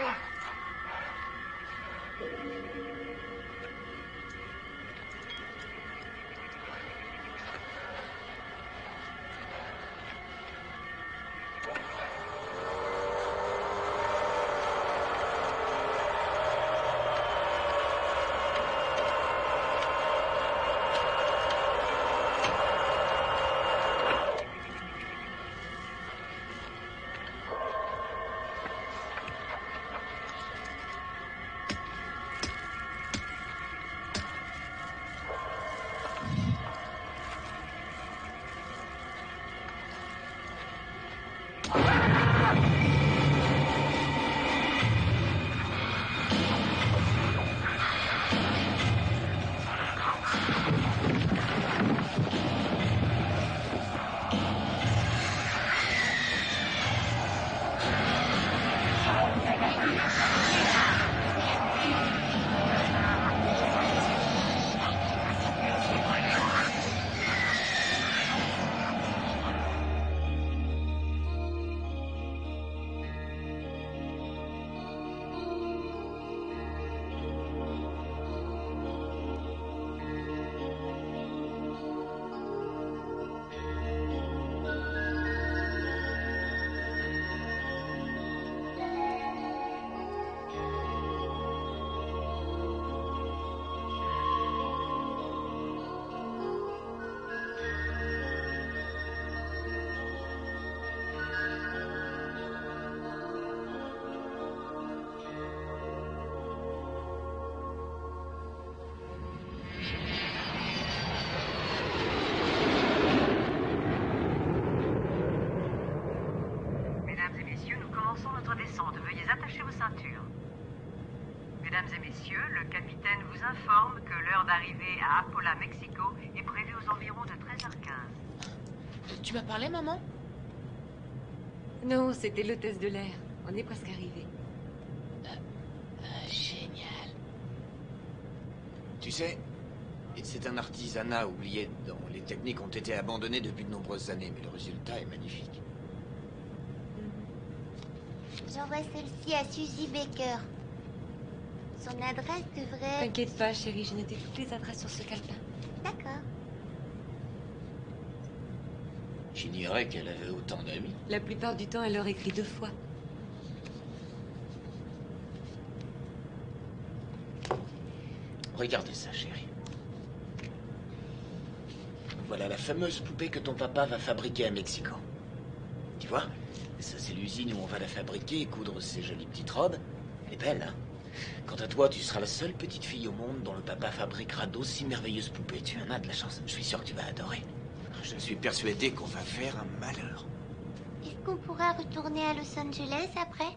Mesdames Mesdames et messieurs, le capitaine vous informe que l'heure d'arrivée à Apola, Mexico est prévue aux environs de 13h15. Tu m'as parlé, maman? Non, c'était l'hôtesse de l'air. On est presque arrivé. Ah, Génial. Tu sais, c'est un artisanat oublié dont les techniques ont été abandonnées depuis de nombreuses années, mais le résultat est magnifique. J'envoie celle-ci à Suzy Baker. Son adresse devrait... T'inquiète pas, chérie, j'ai noté toutes les adresses sur ce calepin. D'accord. J'ignorais qu'elle avait autant d'amis. La plupart du temps, elle leur écrit deux fois. Regardez ça, chérie. Voilà la fameuse poupée que ton papa va fabriquer à Mexico. Tu vois? Ça, c'est l'usine où on va la fabriquer et coudre ces jolies petites robes. Elle est belle, hein? Quant à toi, tu seras la seule petite fille au monde dont le papa fabriquera d'aussi merveilleuses poupées. Tu en as de la chance. Je suis sûr que tu vas adorer. Je suis persuadé qu'on va faire un malheur. Est-ce qu'on pourra retourner à Los Angeles après?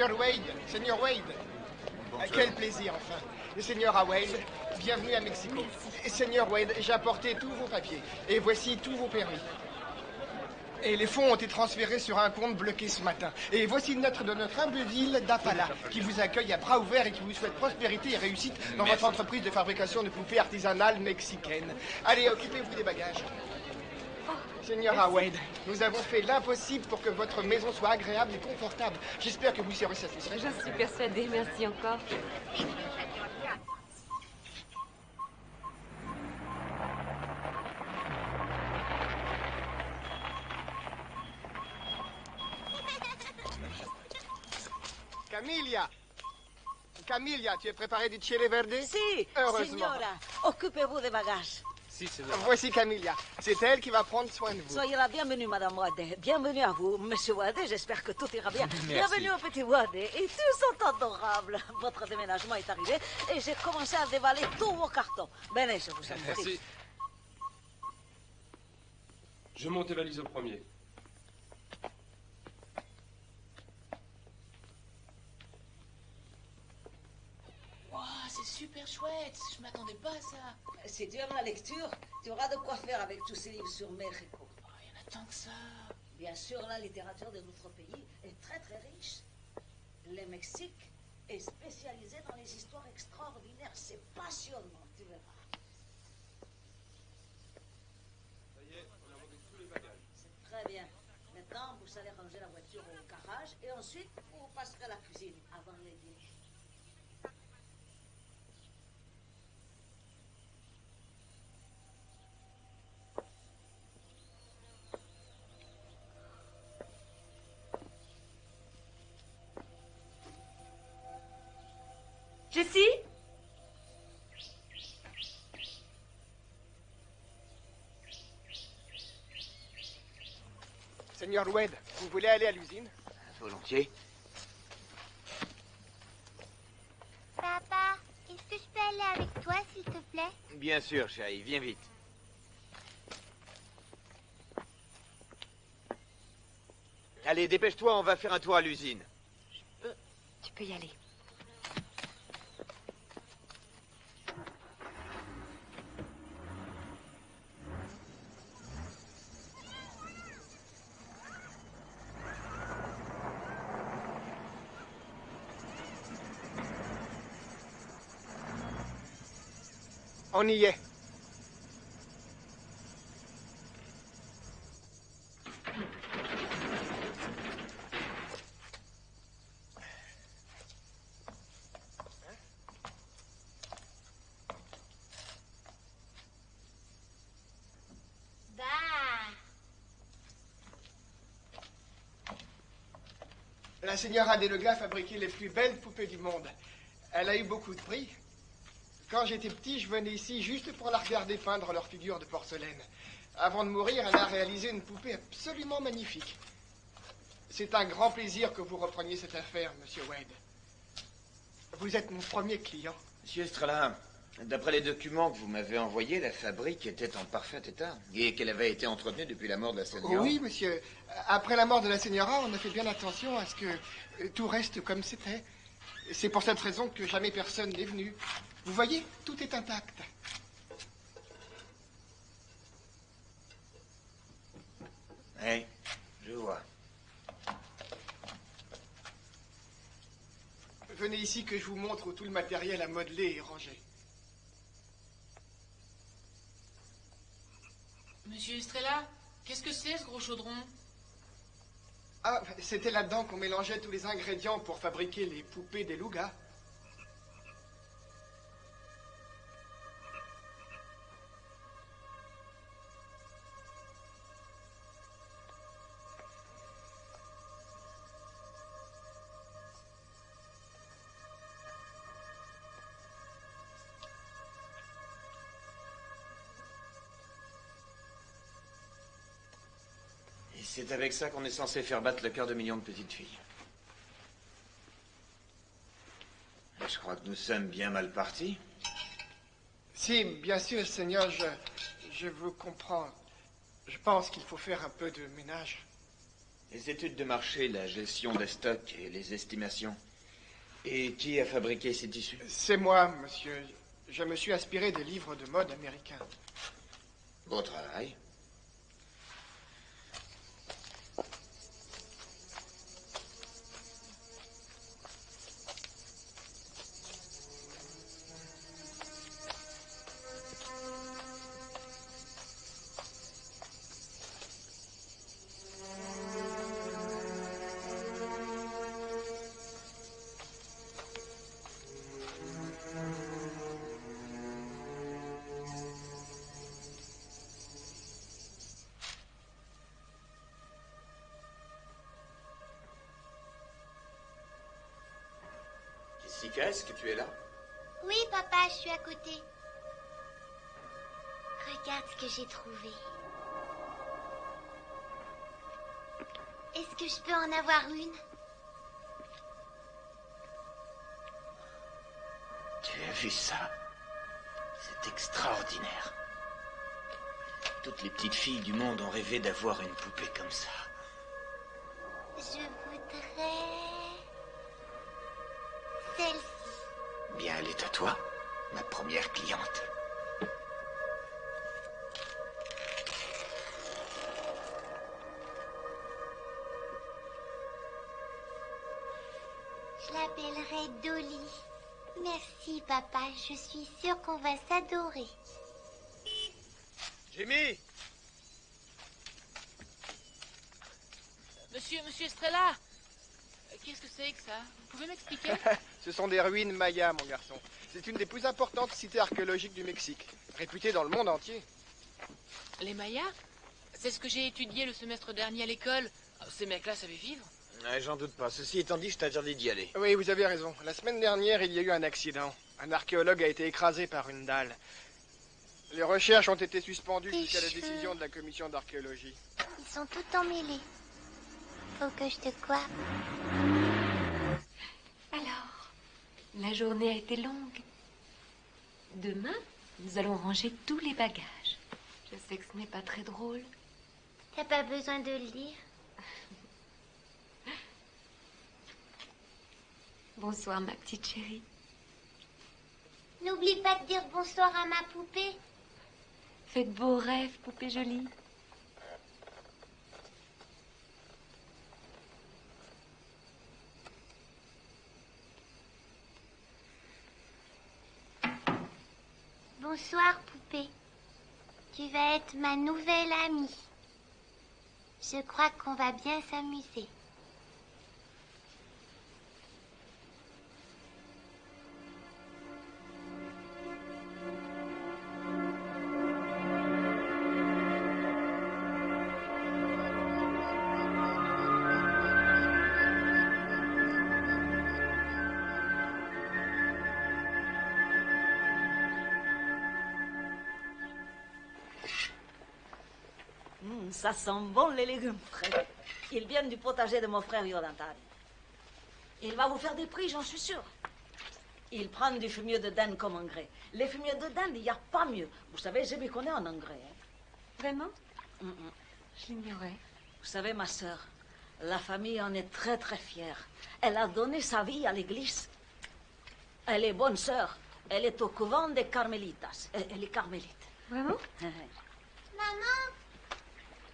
Seigneur Wade, Seigneur Wade. Quel plaisir, enfin. Seigneur Wade, bienvenue à Mexico. Seigneur Wade, j'ai apporté tous vos papiers. Et voici tous vos permis. Et les fonds ont été transférés sur un compte bloqué ce matin. Et voici une lettre de notre humble ville d'Apala, qui vous accueille à bras ouverts et qui vous souhaite prospérité et réussite dans Merci. votre entreprise de fabrication de poupées artisanales mexicaines. Allez, occupez-vous des bagages. Seigneur Howard, nous avons fait l'impossible pour que votre maison soit agréable et confortable. J'espère que vous serez satisfait. J'en suis persuadée, merci encore. Camilla Camilla, tu es préparé du chile verde? Si, Heureusement. signora. Occupez-vous des bagages. Voici Camilla. C'est elle qui va prendre soin de vous. Soyez la bienvenue, Madame Wade. Bienvenue à vous, Monsieur Wade. J'espère que tout ira bien. Bienvenue au petit Wade. Et tous sont adorables. Votre déménagement est arrivé et j'ai commencé à dévaler tous vos cartons. Venez, je vous en prie. Merci. Je monte les valises au premier. Super chouette. Je m'attendais pas à ça. Si tu aimes la lecture, tu auras de quoi faire avec tous ces livres sur Mexico. Oh, il y en a tant que ça. Bien sûr, la littérature de notre pays est très très riche. Le Mexique est spécialisé dans les histoires extraordinaires. C'est passionnant, tu verras. Ça y est, on a monté tous les bagages. C'est très bien. Maintenant, vous allez ranger la voiture au garage et ensuite, vous passerez à la cuisine avant le dîner. Jessie? Seigneur Wade, vous voulez aller à l'usine? Volontiers. Papa, est-ce que je peux aller avec toi, s'il te plaît? Bien sûr, chérie, viens vite. Allez, dépêche-toi, on va faire un tour à l'usine. Tu peux y aller. On La señora Delega fabriquait les plus belles poupées du monde. Elle a eu beaucoup de prix. Quand j'étais petit, je venais ici juste pour la regarder peindre leurs figures de porcelaine. Avant de mourir, elle a réalisé une poupée absolument magnifique. C'est un grand plaisir que vous repreniez cette affaire, monsieur Wade. Vous êtes mon premier client. Monsieur Estrella, d'après les documents que vous m'avez envoyés, la fabrique était en parfait état et qu'elle avait été entretenue depuis la mort de la seigneur. Oui, monsieur. Après la mort de la señora, on a fait bien attention à ce que euh, tout reste comme c'était. C'est pour cette raison que jamais personne n'est venu. Vous voyez, tout est intact. Oui, je vois. Venez ici que je vous montre où tout le matériel à modeler est rangé. Monsieur Estrella, qu'est-ce que c'est ce gros chaudron? Ah, c'était là-dedans qu'on mélangeait tous les ingrédients pour fabriquer les poupées des lougas. C'est avec ça qu'on est censé faire battre le cœur de millions de petites filles. Je crois que nous sommes bien mal partis. Si, bien sûr, Seigneur, je, je vous comprends. Je pense qu'il faut faire un peu de ménage. Les études de marché, la gestion des stocks et les estimations. Et qui a fabriqué ces tissus? C'est moi, monsieur. Je me suis inspiré des livres de mode américains. Beau travail. Est-ce que tu es là Oui, papa, je suis à côté. Regarde ce que j'ai trouvé. Est-ce que je peux en avoir une? Tu as vu ça? C'est extraordinaire. Toutes les petites filles du monde ont rêvé d'avoir une poupée comme ça. Première cliente. Je l'appellerai Dolly. Merci, papa. Je suis sûre qu'on va s'adorer. Jimmy Monsieur, monsieur Estrella Euh, Qu'est-ce que c'est que ça? Vous pouvez m'expliquer? Ce sont des ruines mayas, mon garçon. C'est une des plus importantes cités archéologiques du Mexique, réputée dans le monde entier. Les Mayas C'est ce que j'ai étudié le semestre dernier à l'école. Ah, Ces mecs-là savaient vivre Ouais, J'en doute pas. Ceci étant dit, je t'interdis d'y aller. Oui, vous avez raison. La semaine dernière, il y a eu un accident. Un archéologue a été écrasé par une dalle. Les recherches ont été suspendues jusqu'à la décision de la commission d'archéologie. Ils sont tout emmêlés. Faut que je te coiffe. Alors, la journée a été longue. Demain, nous allons ranger tous les bagages. Je sais que ce n'est pas très drôle. T'as pas besoin de le dire. Bonsoir, ma petite chérie. N'oublie pas de dire bonsoir à ma poupée. Fais de beaux rêves, poupée jolie. Bonsoir, poupée. Tu vas être ma nouvelle amie. Je crois qu'on va bien s'amuser. Ça sent bon les légumes frais. Ils viennent du potager de mon frère Yolantari. Il va vous faire des prix, j'en suis sûre. Il prend du fumier de dinde comme engrais. Les fumiers de dinde, il n'y a pas mieux. Vous savez, je m'y connais en engrais. hein. Vraiment? Hum, hum. Je l'ignorais. Vous savez, ma sœur, la famille en est très très fière. Elle a donné sa vie à l'église. Elle est bonne sœur. Elle est au couvent des Carmélitas. Elle, elle est carmélite. Vraiment? Maman,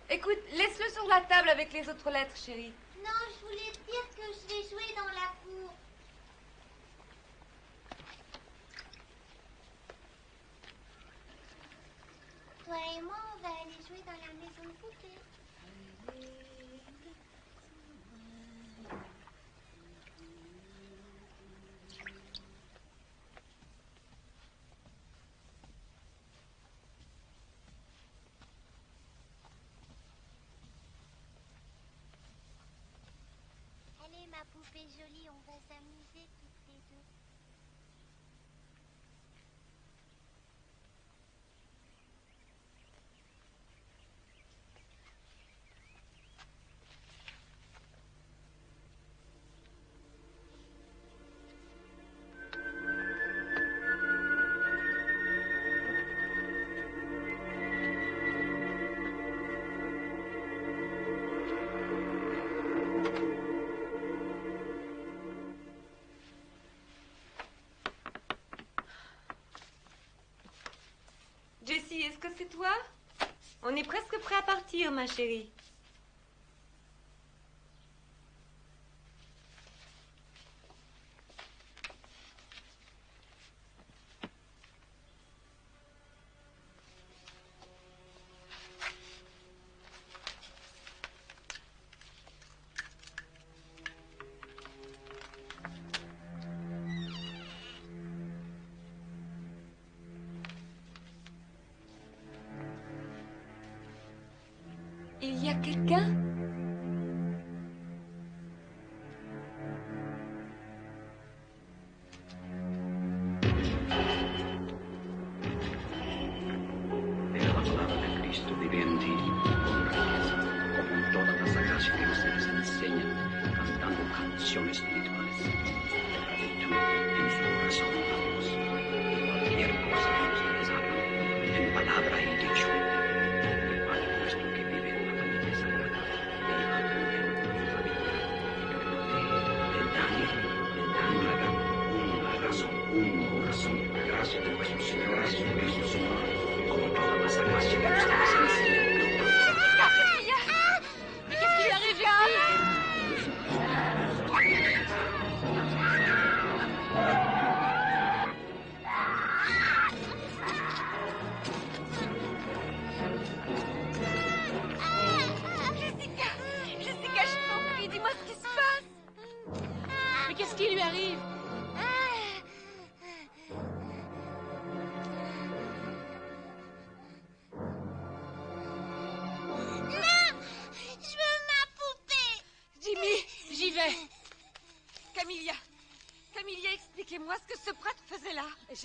Écoute, laisse-le sur la table avec les autres lettres, chérie. non, je voulais dire que je vais jouer dans la cour. Toi et moi, on va aller jouer dans la maison de poupée. Allez, ma poupée jolie, on va s'amuser Est-ce que c'est toi? On est presque prêt à partir, ma chérie. Y a quelqu'un?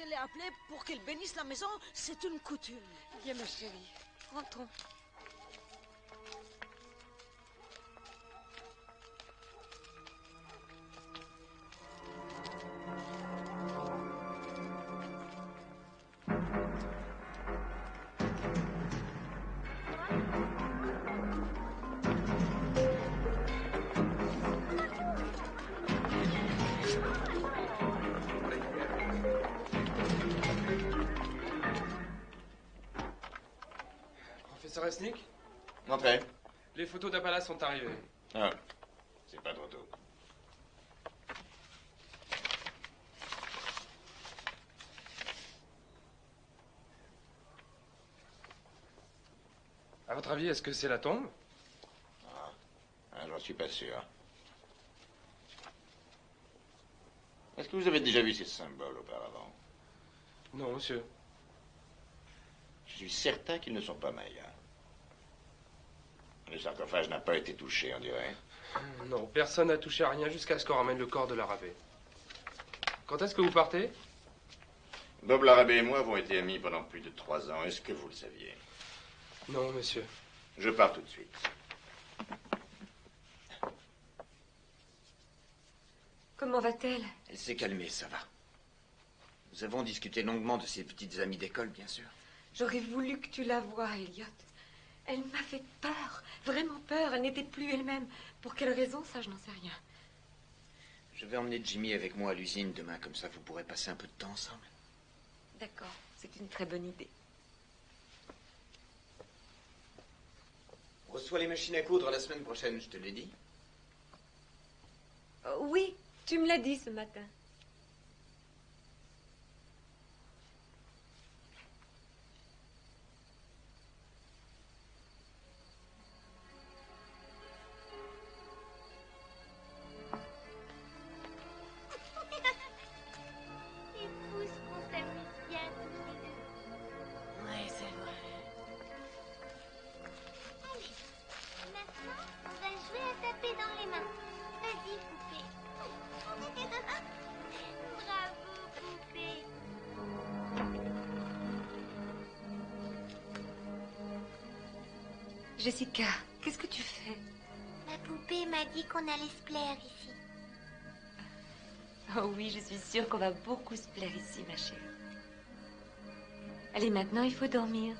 Je l'ai appelé pour qu'il bénisse la maison. C'est une coutume. Viens, ma chérie. Rentrons. d'Appala sont arrivées. Ah, c'est pas trop tôt. À votre avis, est-ce que c'est la tombe? Ah, J'en suis pas sûr. Est-ce que vous avez déjà vu ces symboles auparavant? Non, monsieur. Je suis certain qu'ils ne sont pas mayas. Le sarcophage n'a pas été touché, on dirait. Non, personne n'a touché à rien jusqu'à ce qu'on ramène le corps de l'arabé. Quand est-ce que vous partez? Bob Larabé et moi avons été amis pendant plus de trois ans. Est-ce que vous le saviez? Non, monsieur. Je pars tout de suite. Comment va-t-elle? Elle s'est calmée, ça va. Nous avons discuté longuement de ses petites amies d'école, bien sûr. J'aurais voulu que tu la voies, Elliot. Elle m'a fait peur, vraiment peur. Elle n'était plus elle-même. Pour quelle raison, ça, je n'en sais rien. Je vais emmener Jimmy avec moi à l'usine demain, comme ça vous pourrez passer un peu de temps ensemble. D'accord, c'est une très bonne idée. On reçoit les machines à coudre la semaine prochaine, je te l'ai dit. Euh, oui, tu me l'as dit ce matin. Jessica, qu'est-ce que tu fais? Ma poupée m'a dit qu'on allait se plaire ici. Oh oui, je suis sûre qu'on va beaucoup se plaire ici, ma chérie. Allez, maintenant, il faut dormir.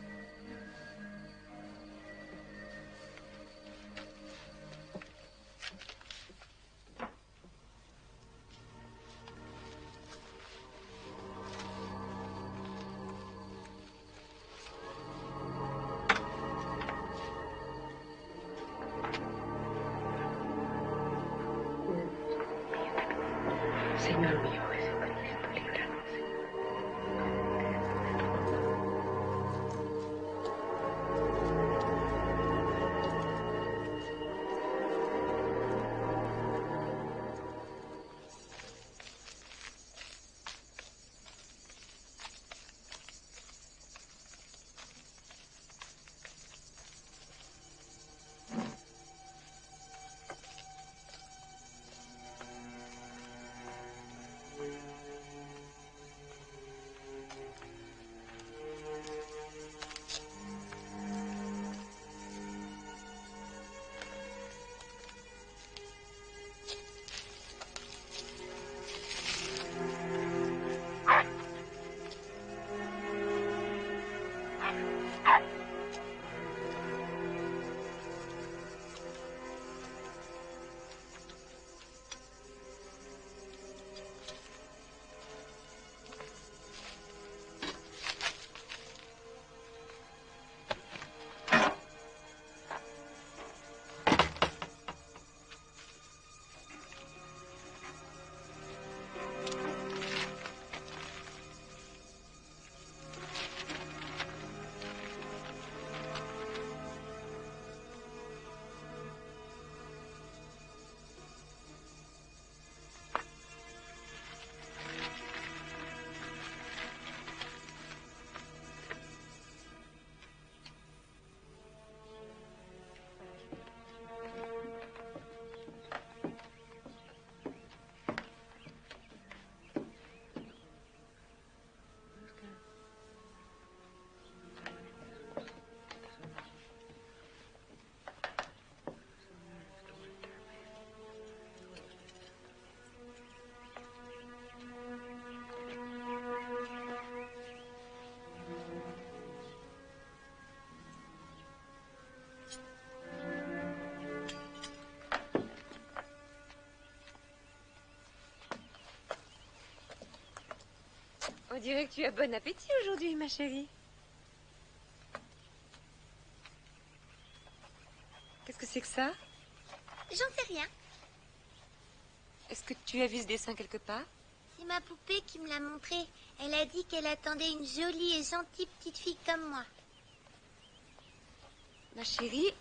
Dirait que tu as bon appétit aujourd'hui, ma chérie. Qu'est-ce que c'est que ça? J'en sais rien. Est-ce que tu as vu ce dessin quelque part? C'est ma poupée qui me l'a montré. Elle a dit qu'elle attendait une jolie et gentille petite fille comme moi. Ma chérie,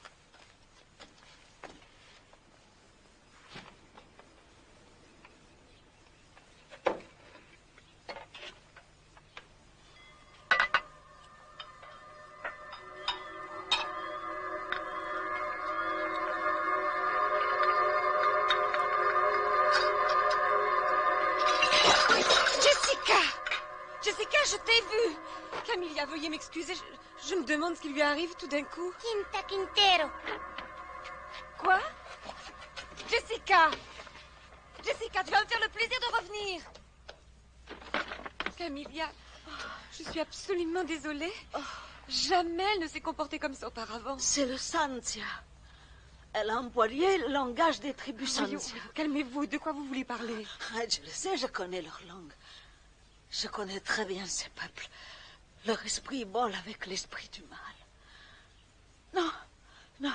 qui lui arrive tout d'un coup. Quinta Quintero. Quoi? Jessica Jessica, tu vas me faire le plaisir de revenir Camilla, oh, je suis absolument désolée. Jamais elle ne s'est comportée comme ça auparavant. C'est le Santia. Elle a employé le langage des tribus Santia. Calmez-vous, de quoi vous voulez parler? Ah, je le sais, je connais leur langue. Je connais très bien ces peuples. Leur esprit vole avec l'esprit du mal. Non, non.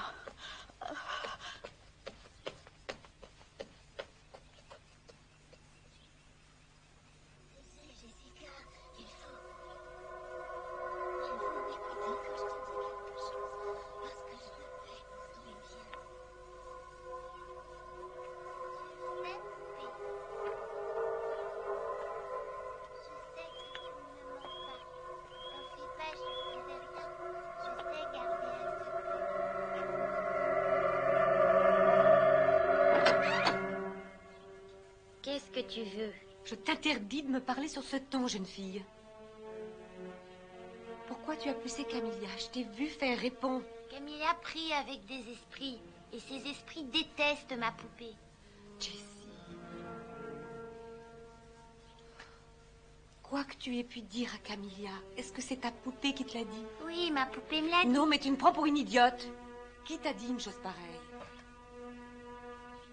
Tu veux Je t'interdis de me parler sur ce ton, jeune fille. Pourquoi tu as poussé Camilla Je t'ai vu faire répondre. Camilla prie avec des esprits. Et ces esprits détestent ma poupée. Jessie. Quoi que tu aies pu dire à Camilla, est-ce que c'est ta poupée qui te l'a dit? Oui, ma poupée me l'a dit. Non, mais tu me prends pour une idiote. Qui t'a dit une chose pareille?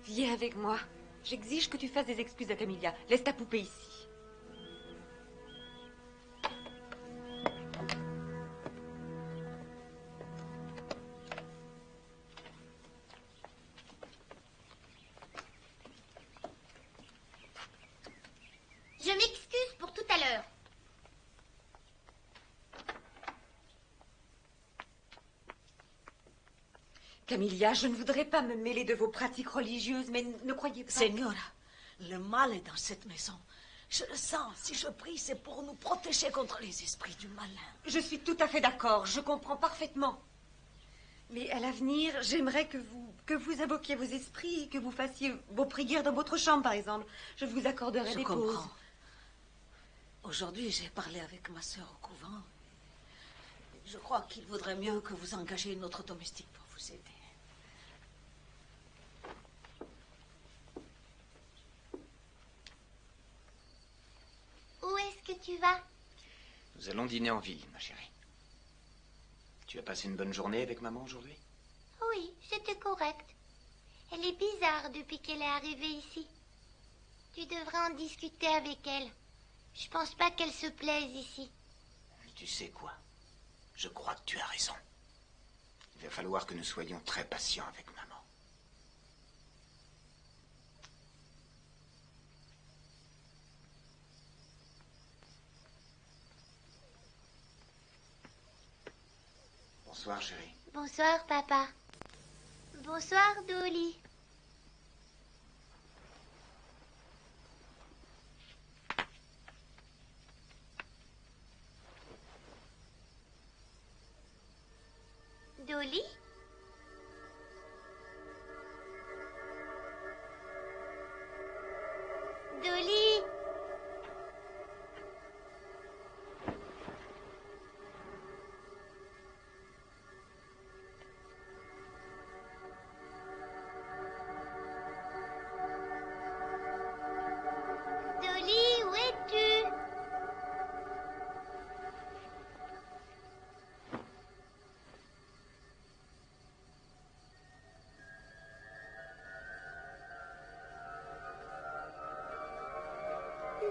Viens avec moi. J'exige que tu fasses des excuses à Camilla. Laisse ta poupée ici. Camilla, je ne voudrais pas me mêler de vos pratiques religieuses, mais ne croyez pas. Señora, le mal est dans cette maison. Je le sens. Si je prie, c'est pour nous protéger contre les esprits du malin. Je suis tout à fait d'accord, je comprends parfaitement. Mais à l'avenir, j'aimerais que vous, que vous invoquiez vos esprits, que vous fassiez vos prières dans votre chambre, par exemple. Je vous accorderai Je des comprends. pauses. Aujourd'hui, j'ai parlé avec ma sœur au couvent. Je crois qu'il vaudrait mieux que vous engagiez une autre domestique pour vous aider. Où est-ce que tu vas Nous allons dîner en ville, ma chérie. Tu as passé une bonne journée avec maman aujourd'hui? Oui, c'était correct. Elle est bizarre depuis qu'elle est arrivée ici. Tu devrais en discuter avec elle. Je pense pas qu'elle se plaise ici. Tu sais quoi? Je crois que tu as raison. Il va falloir que nous soyons très patients avec maman. Bonsoir, chérie. Bonsoir, papa. Bonsoir, Dolly. Dolly?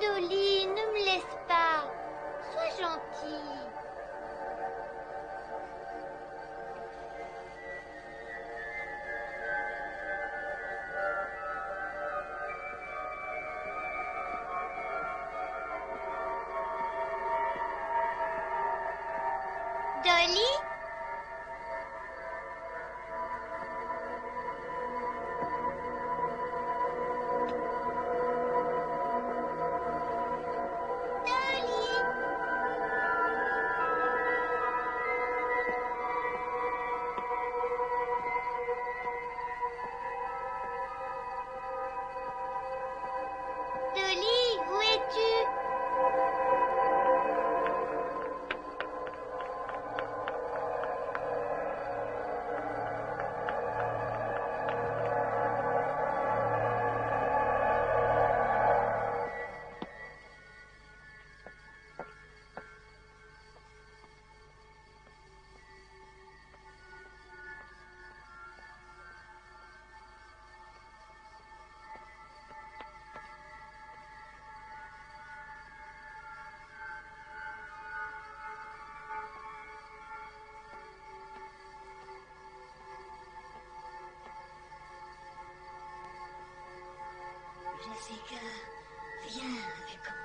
Дулит. Jessica, viens avec moi.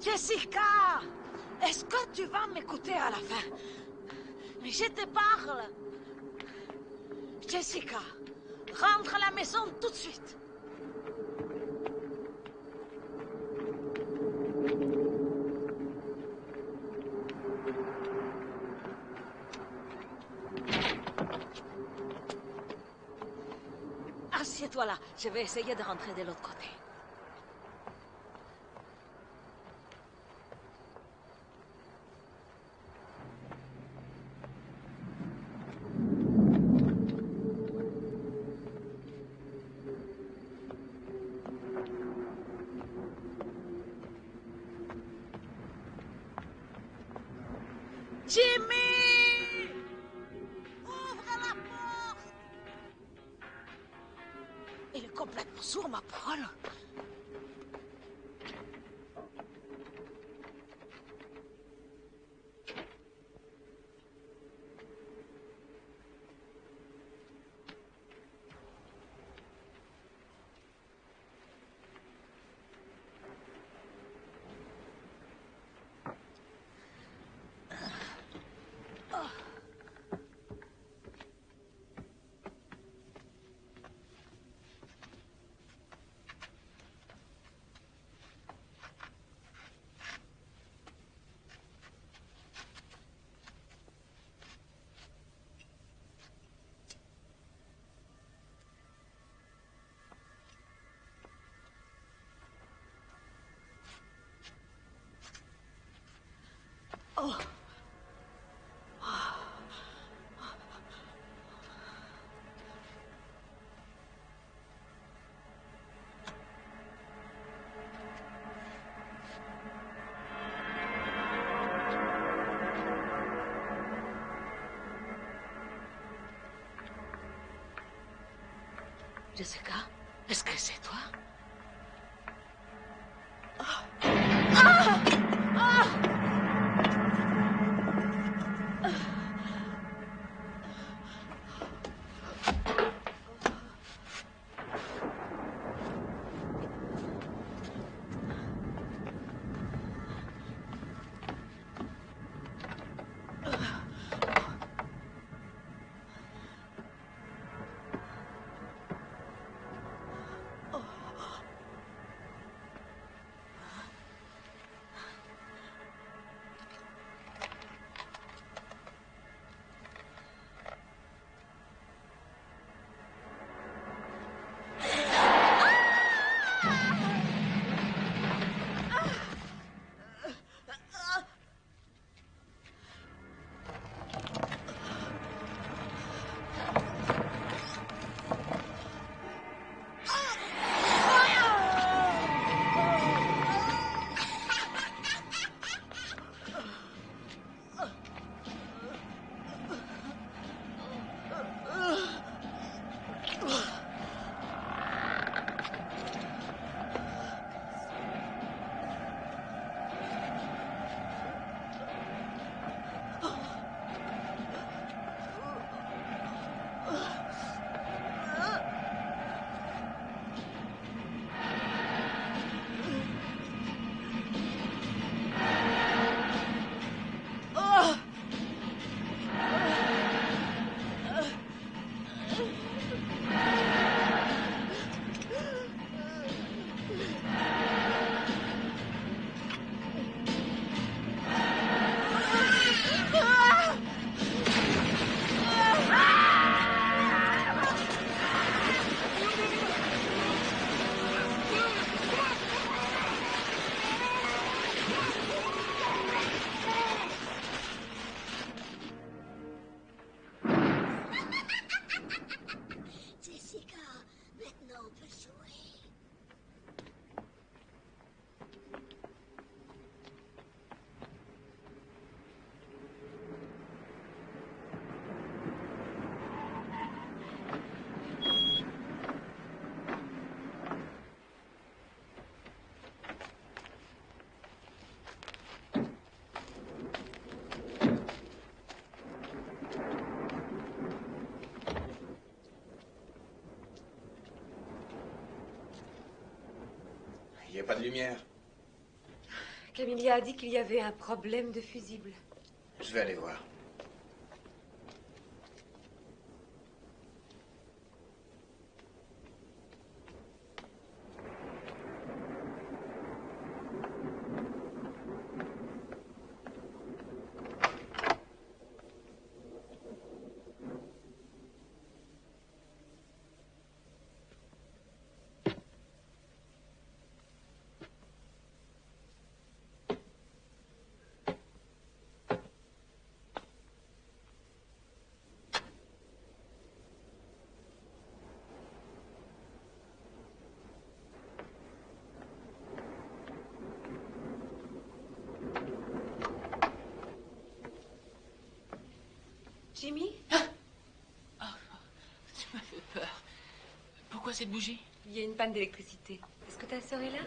Jessica Est-ce que tu vas m'écouter à la fin? Je te parle. Jessica, rentre à la maison tout de suite. Assieds-toi là, je vais essayer de rentrer de l'autre côté. Jessica, est-ce que c'est toi? N'y a pas de lumière. Camilla a dit qu'il y avait un problème de fusible. Je vais aller voir. Jimmy Tu m'as fait peur. Pourquoi cette bougie? Il y a une panne d'électricité. Est-ce que ta sœur est là?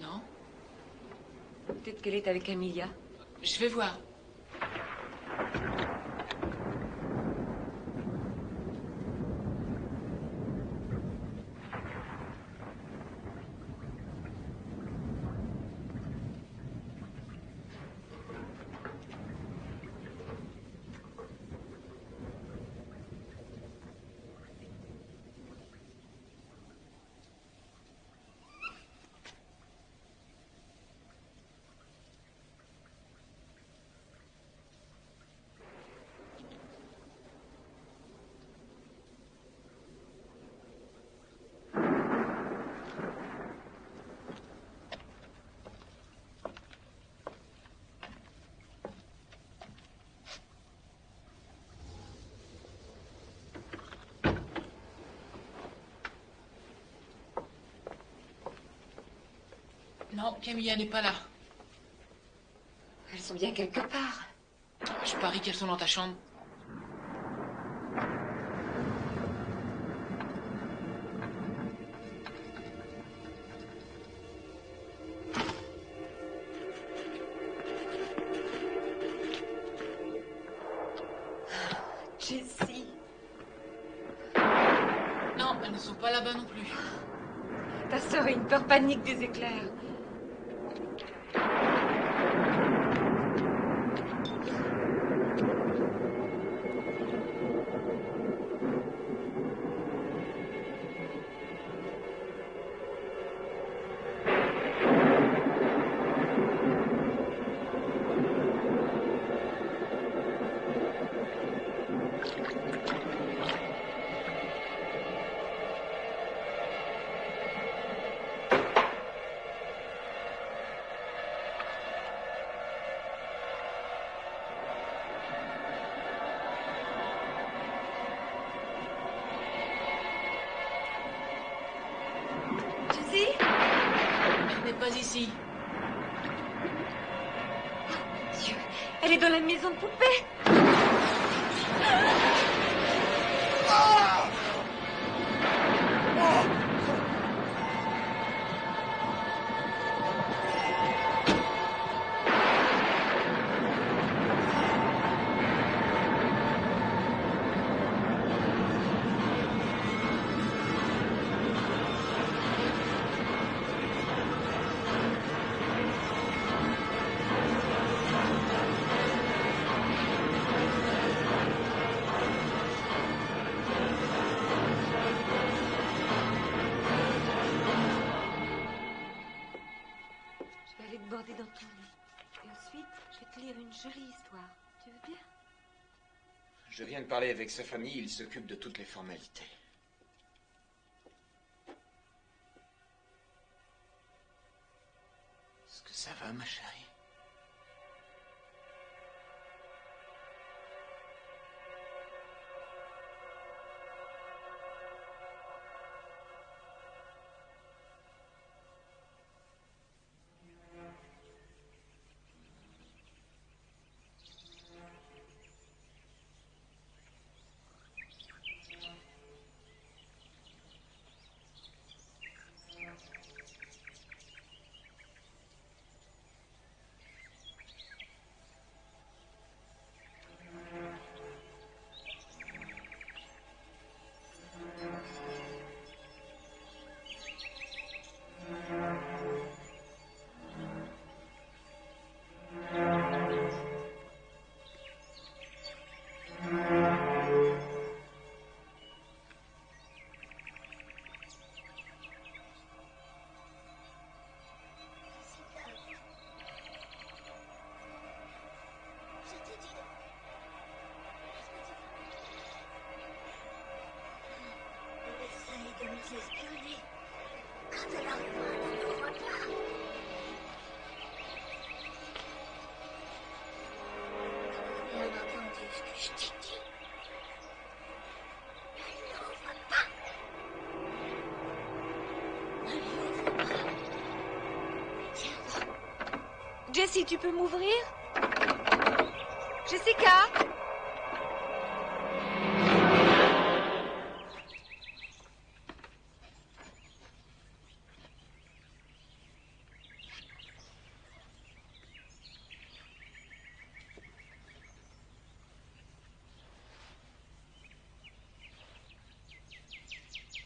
Non. Peut-être qu'elle est avec Camilla. Je vais voir. Non, Camilla n'est pas là. Elles sont bien quelque part. Je parie qu'elles sont dans ta chambre. Jessie. Non, elles ne sont pas là-bas non plus. Ta sœur a une peur panique des éclairs. Dans ton lit. Et ensuite, je vais te lire une jolie histoire. Tu veux bien? Je viens de parler avec sa famille, il s'occupe de toutes les formalités. Est-ce que ça va, ma chérie? Jessie, tu peux m'ouvrir. Jessica.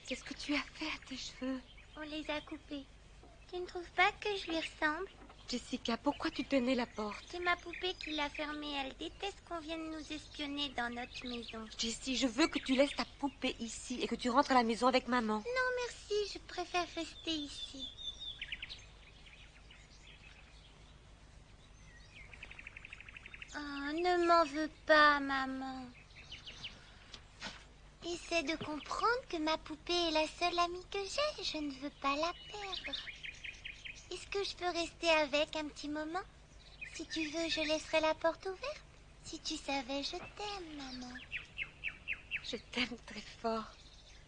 Qu'est-ce que tu as fait à tes cheveux? On les a coupés. Tu ne trouves pas que je lui ressemble? Jessica, pourquoi tu tenais la porte C'est ma poupée qui l'a fermée. Elle déteste qu'on vienne nous espionner dans notre maison. Jessie, je veux que tu laisses ta poupée ici et que tu rentres à la maison avec maman. Non, merci. Je préfère rester ici. Oh, ne m'en veux pas, maman. Essaie de comprendre que ma poupée est la seule amie que j'ai. Je ne veux pas la que je peux rester avec un petit moment Si tu veux, je laisserai la porte ouverte. Si tu savais, je t'aime, maman. Je t'aime très fort.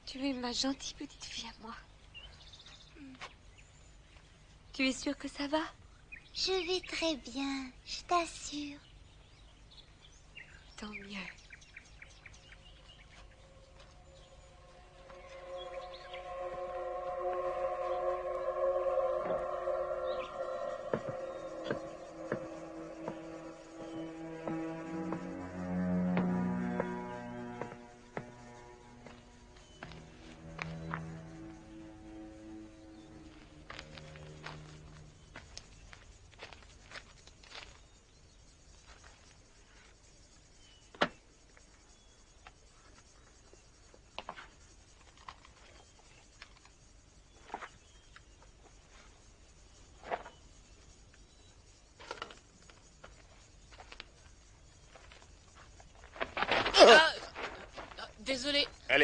Tu es ma gentille petite fille à moi. Tu es sûre que ça va? Je vais très bien, je t'assure. Tant mieux.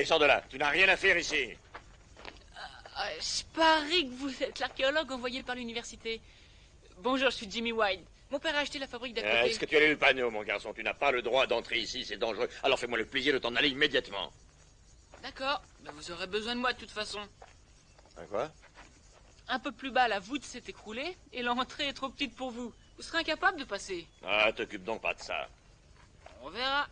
Allez, sors de là. Tu n'as rien à faire ici. Ah, je parie que vous êtes l'archéologue envoyé par l'université. Bonjour, je suis Jimmy White. Mon père a acheté la fabrique d'à Euh. Est-ce que tu as lu le panneau, mon garçon? Tu n'as pas le droit d'entrer ici, c'est dangereux. Alors fais-moi le plaisir de t'en aller immédiatement. D'accord, mais vous aurez besoin de moi de toute façon. Hein, quoi? Un peu plus bas, la voûte s'est écroulée et l'entrée est trop petite pour vous. Vous serez incapable de passer. Ah, t'occupe donc pas de ça. On verra.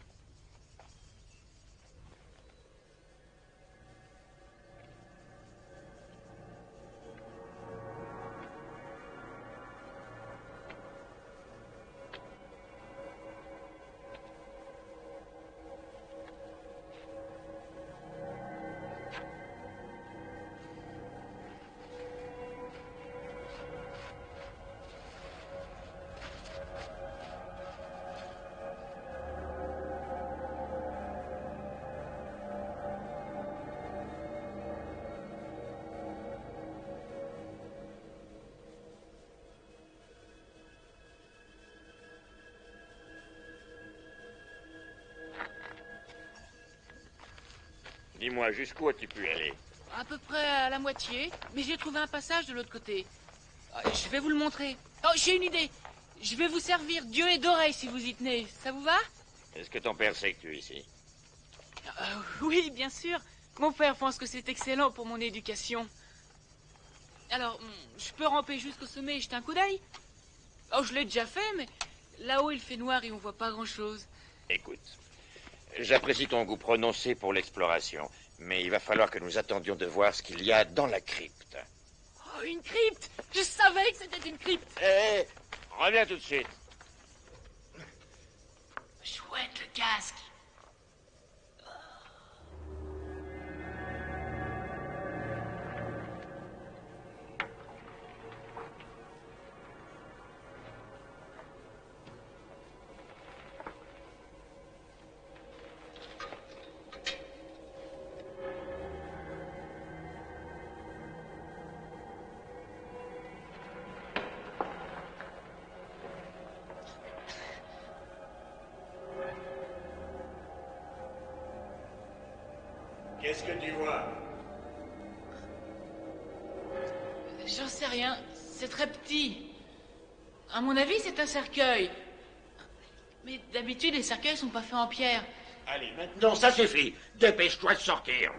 Dis-moi, jusqu'où as-tu pu aller À peu près à la moitié, mais j'ai trouvé un passage de l'autre côté. Ah, Je vais vous le montrer. Oh, j'ai une idée. Je vais vous servir Dieu et d'oreille si vous y tenez. Ça vous va Est-ce que ton père sait que tu es ici Euh, Oui, bien sûr. Mon père pense que c'est excellent pour mon éducation. Alors, je peux ramper jusqu'au sommet et jeter un coup d'œil Oh, je l'ai déjà fait, mais là-haut il fait noir et on voit pas grand-chose. Écoute, j'apprécie ton goût prononcé pour l'exploration, mais il va falloir que nous attendions de voir ce qu'il y a dans la crypte. Oh, une crypte Je savais que c'était une crypte Hé, reviens tout de suite. Petit. À mon avis, c'est un cercueil. Mais d'habitude, les cercueils sont pas faits en pierre. Allez, maintenant, ça suffit. Dépêche-toi de sortir.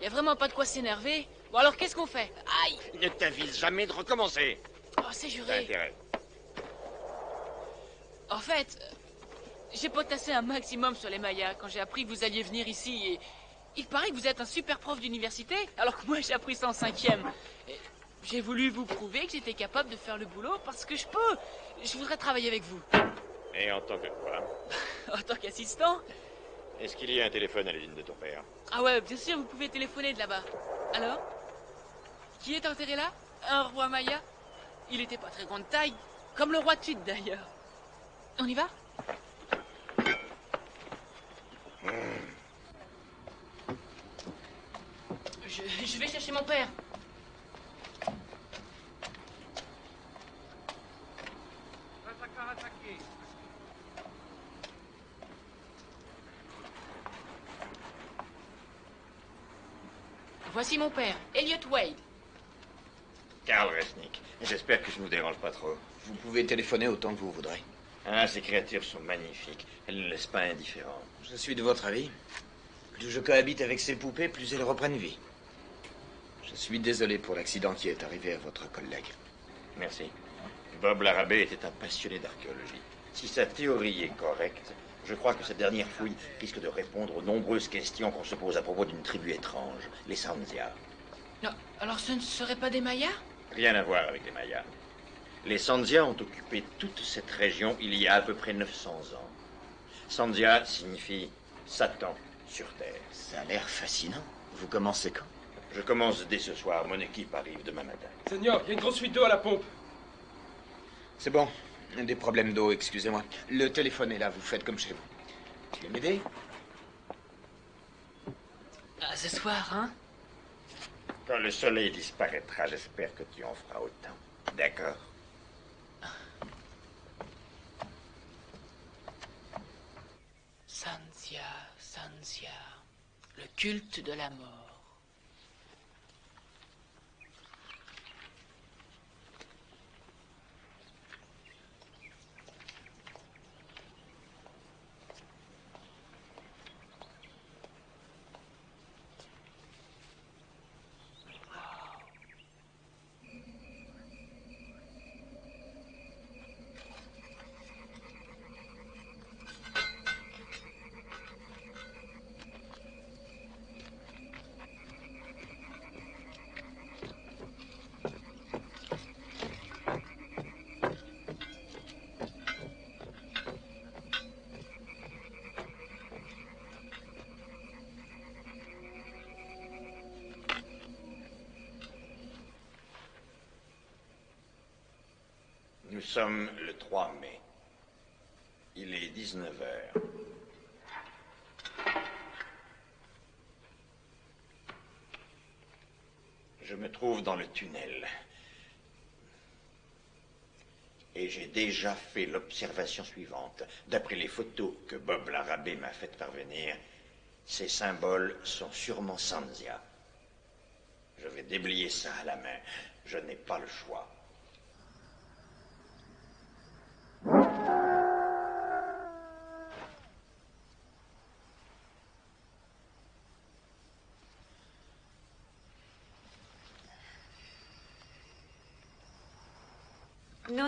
Il y a vraiment pas de quoi s'énerver. Bon, alors qu'est-ce qu'on fait? Aïe Ne t'avise jamais de recommencer. Oh, c'est juré. intérêt. En fait, euh, j'ai potassé un maximum sur les Mayas quand j'ai appris que vous alliez venir ici et il paraît que vous êtes un super prof d'université, alors que moi j'ai appris ça en cinquième. J'ai voulu vous prouver que j'étais capable de faire le boulot parce que je peux. Je voudrais travailler avec vous. Et en tant que quoi? En tant qu'assistant Est-ce qu'il y a un téléphone à l'usine de ton père? Ah ouais, bien sûr, vous pouvez téléphoner de là-bas. Alors? Qui est enterré là? Un roi Maya? Il était pas très grande taille, comme le roi de Tut d'ailleurs. On y va? Je, je vais chercher mon père. Voici mon père, Elliot Wade. Karl Resnick. J'espère que je ne vous dérange pas trop. Vous pouvez téléphoner autant que vous voudrez. Ah, ces créatures sont magnifiques. Elles ne laissent pas indifférent. Je suis de votre avis. Plus je cohabite avec ces poupées, plus elles reprennent vie. Je suis désolé pour l'accident qui est arrivé à votre collègue. Merci. Bob Larabé était un passionné d'archéologie. Si sa théorie est correcte, je crois que cette dernière fouille risque de répondre aux nombreuses questions qu'on se pose à propos d'une tribu étrange, les Sandia. Non, alors ce ne serait pas des Mayas? Rien à voir avec les Mayas. Les Sandia ont occupé toute cette région il y a à peu près 900 ans. Sandia signifie Satan sur Terre. Ça a l'air fascinant. Vous commencez quand? Je commence dès ce soir. Mon équipe arrive demain matin. Seigneur, il y a une grosse fuite d'eau à la pompe. C'est bon. Des problèmes d'eau, excusez-moi. Le téléphone est là, vous faites comme chez vous. Tu veux m'aider? Ah, ce soir, hein? Quand le soleil disparaîtra, j'espère que tu en feras autant. D'accord Sanzia, Sanzia, le culte de la mort. Nous sommes le 3 mai. Il est 19 heures. Je me trouve dans le tunnel. Et j'ai déjà fait l'observation suivante. D'après les photos que Bob Larabé m'a faites parvenir, ces symboles sont sûrement Sanzia. Je vais déblayer ça à la main. Je n'ai pas le choix.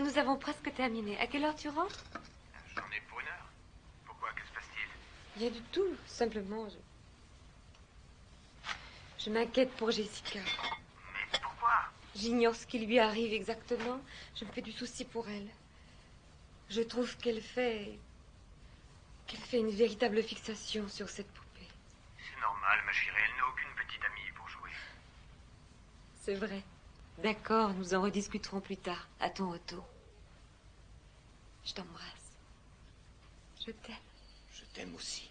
Non, nous avons presque terminé. À quelle heure tu rentres? J'en ai pour une heure. Pourquoi? Que se passe-t-il? Rien du tout. Simplement, je... Je m'inquiète pour Jessica. Mais pourquoi? J'ignore ce qui lui arrive exactement. Je me fais du souci pour elle. Je trouve qu'elle fait... qu'elle fait une véritable fixation sur cette poupée. C'est normal, ma chérie. Elle n'a aucune petite amie pour jouer. C'est vrai. D'accord, nous en rediscuterons plus tard, à ton retour. Je t'embrasse. Je t'aime. Je t'aime aussi.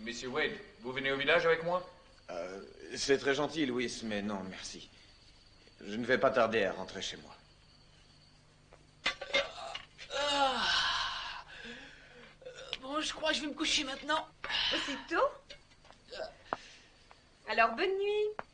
Monsieur Wade, vous venez au village avec moi? Euh, c'est très gentil, Louis, mais non, merci. Je ne vais pas tarder à rentrer chez moi. Ah. Bon, je crois que je vais me coucher maintenant. Aussitôt Alors, bonne nuit.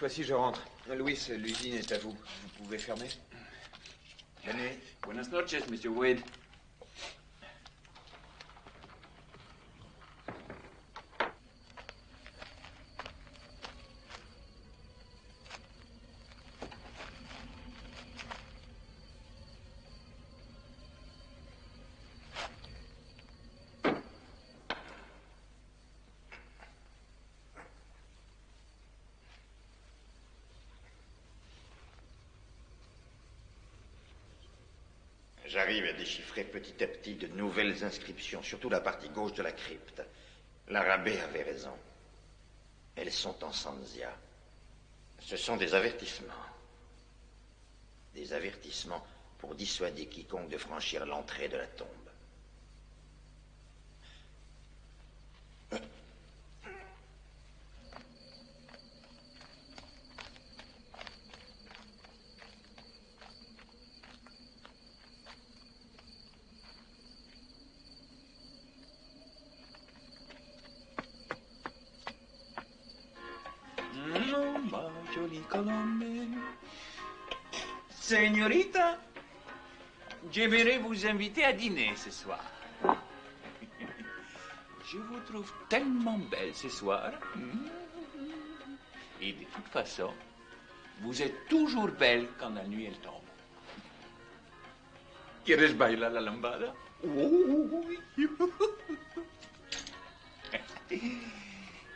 Fois-ci, je rentre. Louis, l'usine est à vous. Vous pouvez fermer Venez. Buenas noches, Monsieur Wade. Déchiffrer petit à petit de nouvelles inscriptions, surtout la partie gauche de la crypte. L'arabé avait raison. Elles sont en Sanzia. Ce sont des avertissements. Des avertissements pour dissuader quiconque de franchir l'entrée de la tombe. J'aimerais vous inviter à dîner ce soir. Je vous trouve tellement belle ce soir. Et de toute façon, vous êtes toujours belle quand la nuit elle tombe. ¿Quieres bailar la lambada?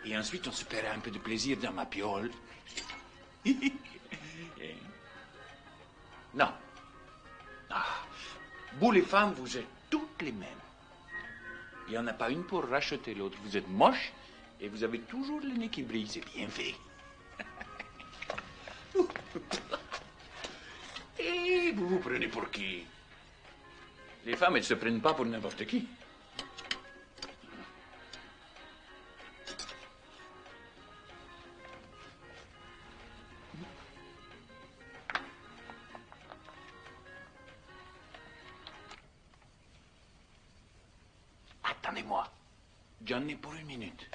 Et ensuite, on se paiera un peu de plaisir dans ma piole. non. Vous les femmes, vous êtes toutes les mêmes. Il n'y en a pas une pour racheter l'autre. Vous êtes moche et vous avez toujours le nez qui brille. C'est bien fait. et vous vous prenez pour qui? Les femmes, elles se prennent pas pour n'importe qui. Attendez-moi. J'en ai pour une minute.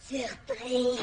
Surprise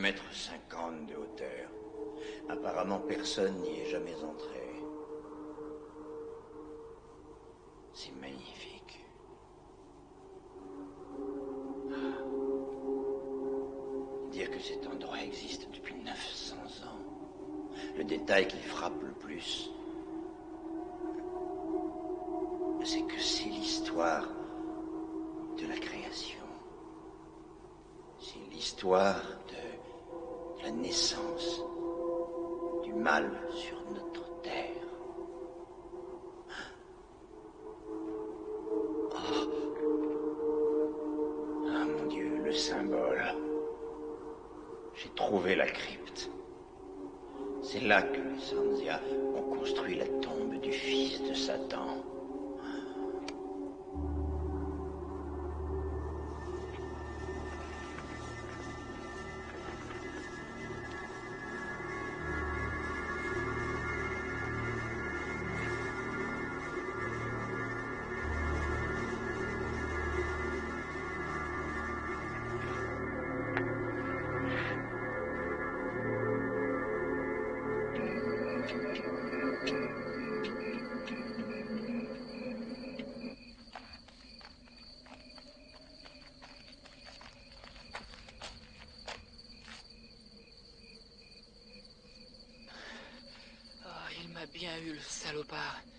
mètres 50 de hauteur. Apparemment, personne n'y est jamais entré. C'est magnifique. Dire que cet endroit existe depuis 900 ans. Le détail qui frappe le plus, c'est que c'est l'histoire de la création. C'est l'histoire naissance du mal sur notre bien eu, le salopard.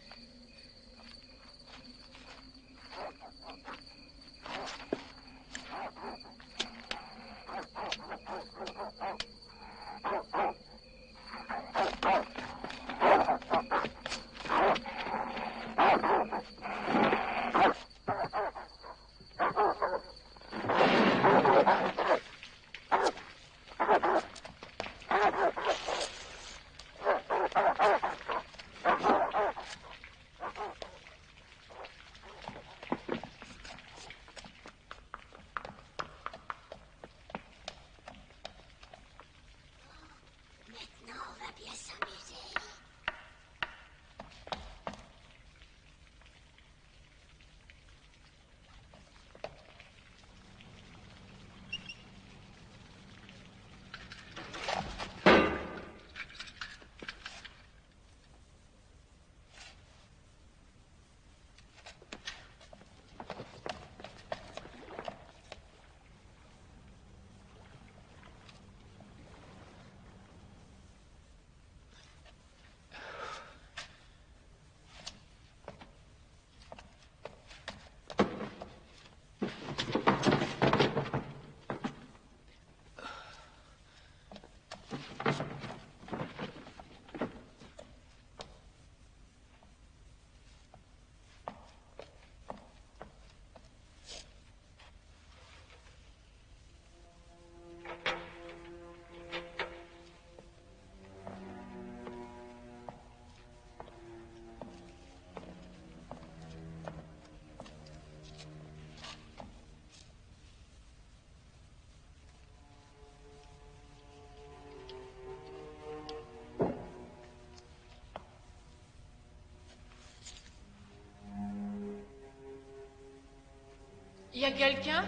Y a quelqu'un?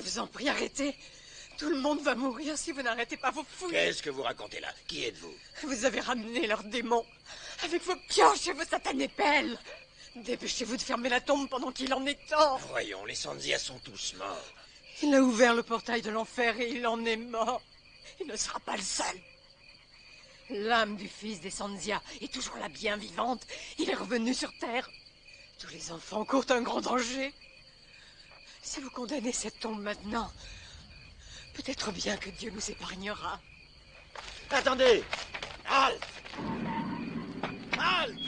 Je vous en prie, arrêtez. Tout le monde va mourir si vous n'arrêtez pas vos fouilles. Qu'est-ce que vous racontez là? Qui êtes-vous? Vous avez ramené leurs démons avec vos pioches et vos satanées pelles. Dépêchez-vous de fermer la tombe pendant qu'il en est temps. Voyons, les Sandia sont tous morts. Il a ouvert le portail de l'enfer et il en est mort. Il ne sera pas le seul. L'âme du fils des Sanzia est toujours la bien vivante. Il est revenu sur Terre. Tous les enfants courent un grand danger. Si vous condamnez cette tombe maintenant, peut-être bien que Dieu nous épargnera. Attendez. Halte Halte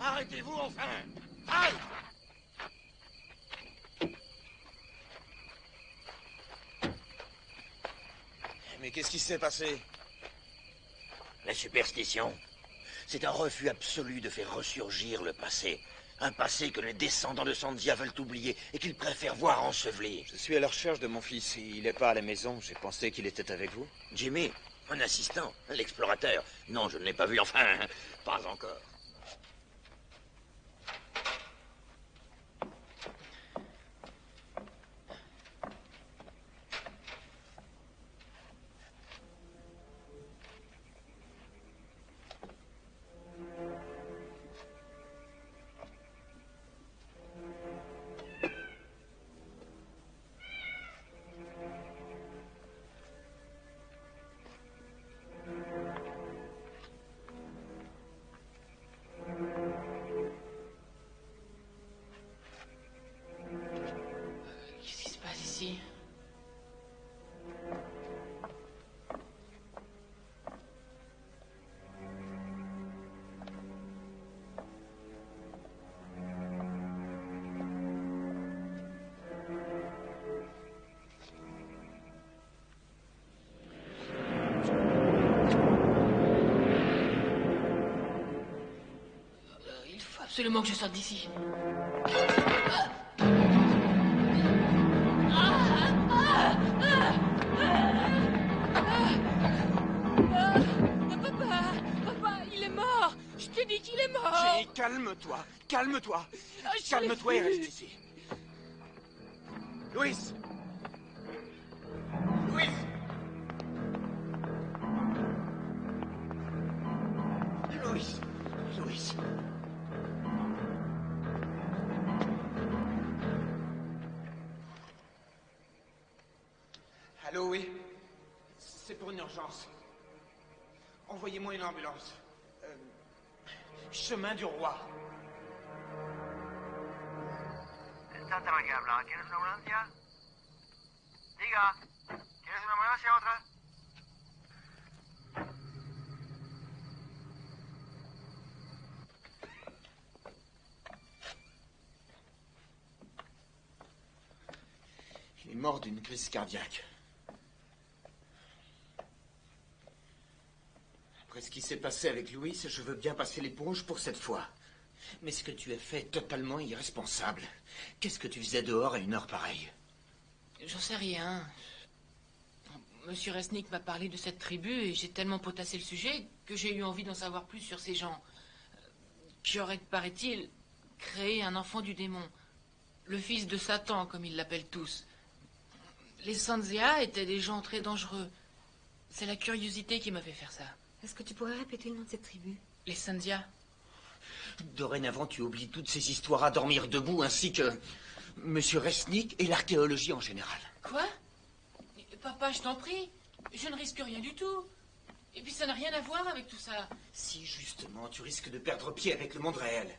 Arrêtez-vous enfin. Halte Mais qu'est-ce qui s'est passé? La superstition, c'est un refus absolu de faire ressurgir le passé. Un passé que les descendants de Sandia veulent oublier et qu'ils préfèrent voir enseveli. Je suis à la recherche de mon fils. Il n'est pas à la maison. J'ai pensé qu'il était avec vous. Jimmy, un assistant, l'explorateur. Non, je ne l'ai pas vu, enfin, pas encore. Absolument que je sorte d'ici. Papa, papa, il est mort. Je t'ai dit qu'il est mort. Jenny, calme-toi, calme-toi. Ah, Calme-toi et reste ici. Louis una ambulancia otra? Il est mort d'une crise cardiaque. Après ce qui s'est passé avec Louis, je veux bien passer l'éponge pour cette fois. Mais ce que tu as fait est totalement irresponsable. Qu'est-ce que tu faisais dehors à une heure pareille? J'en sais rien. Monsieur Resnick m'a parlé de cette tribu et j'ai tellement potassé le sujet que j'ai eu envie d'en savoir plus sur ces gens qui auraient, paraît-il, créé un enfant du démon? Le fils de Satan, comme ils l'appellent tous. Les Sanzia étaient des gens très dangereux. C'est la curiosité qui m'a fait faire ça. Est-ce que tu pourrais répéter le nom de cette tribu? Les Sanzia Dorénavant, tu oublies toutes ces histoires à dormir debout, ainsi que Monsieur Resnick et l'archéologie en général. Quoi? Papa, je t'en prie. Je ne risque rien du tout. Et puis ça n'a rien à voir avec tout ça. Si, justement, tu risques de perdre pied avec le monde réel.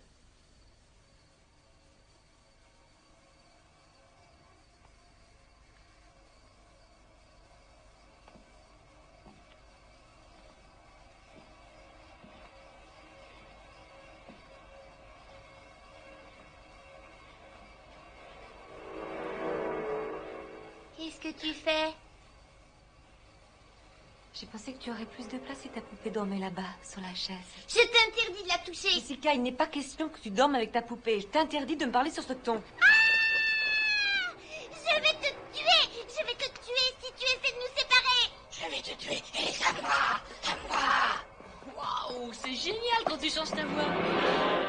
J'ai pensé que tu aurais plus de place si ta poupée dormait là-bas, sur la chaise. Je t'interdis de la toucher. Jessica, il n'est pas question que tu dormes avec ta poupée. Je t'interdis de me parler sur ce ton. Je vais te tuer Je vais te tuer si tu essaies de nous séparer Je vais te tuer et ça va, ça va. Waouh, c'est génial quand tu changes ta voix. Ah!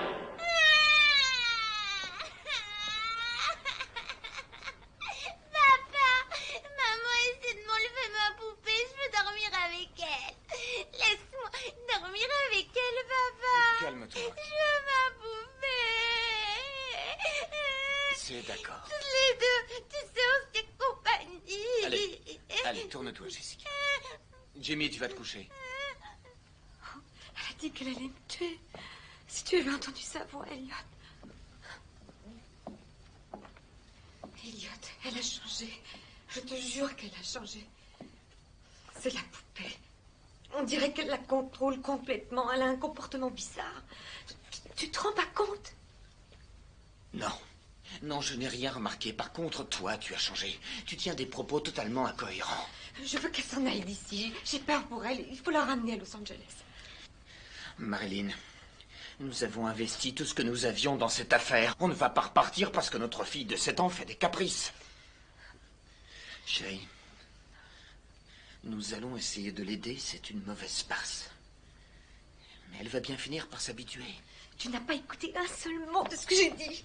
C'est d'accord. Toutes les deux, tu sais, on se fait compagnie. Allez, allez, tourne-toi, Jessica. Jimmy, tu vas te coucher. Elle a dit qu'elle allait me tuer. Si tu avais entendu sa voix, Elliot. Elliot, elle a changé. Je te jure qu'elle a changé. C'est la poupée. On dirait qu'elle la contrôle complètement. Elle a un comportement bizarre. Tu, tu te rends pas compte? Non. Non, je n'ai rien remarqué. Par contre, toi, tu as changé. Tu tiens des propos totalement incohérents. Je veux qu'elle s'en aille d'ici. J'ai peur pour elle. Il faut la ramener à Los Angeles. Marilyn, nous avons investi tout ce que nous avions dans cette affaire. On ne va pas repartir parce que notre fille de 7 ans fait des caprices. Chérie, nous allons essayer de l'aider. C'est une mauvaise passe. Mais elle va bien finir par s'habituer. Tu n'as pas écouté un seul mot de ce que j'ai dit.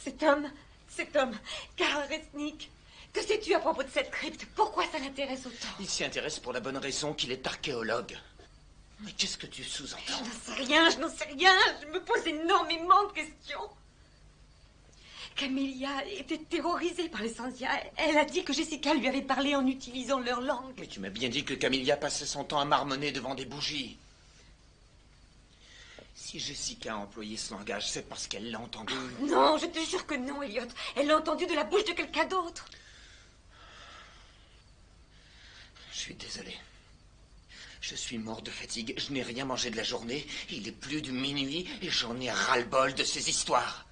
Cet homme, cet homme, Karl Resnick, que sais-tu à propos de cette crypte? Pourquoi ça l'intéresse autant? Il s'y intéresse pour la bonne raison qu'il est archéologue. Mais qu'est-ce que tu sous-entends Je n'en sais rien, je n'en sais rien. Je me pose énormément de questions. Camélia était terrorisée par les Sandia. Elle a dit que Jessica lui avait parlé en utilisant leur langue. Mais tu m'as bien dit que Camilla passait son temps à marmonner devant des bougies. Si Jessica a employé ce langage, c'est parce qu'elle l'a entendu. Non, je te jure que non, Elliot. Elle l'a entendu de la bouche de quelqu'un d'autre. Je suis désolé. Je suis mort de fatigue. Je n'ai rien mangé de la journée. Il est plus de minuit et j'en ai ras-le-bol de ces histoires.